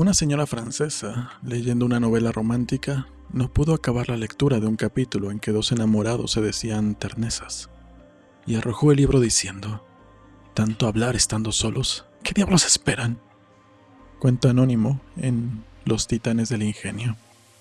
Una señora francesa, leyendo una novela romántica, no pudo acabar la lectura de un capítulo en que dos enamorados se decían ternezas, y arrojó el libro diciendo, ¿Tanto hablar estando solos? ¿Qué diablos esperan? Cuento anónimo en Los Titanes del Ingenio.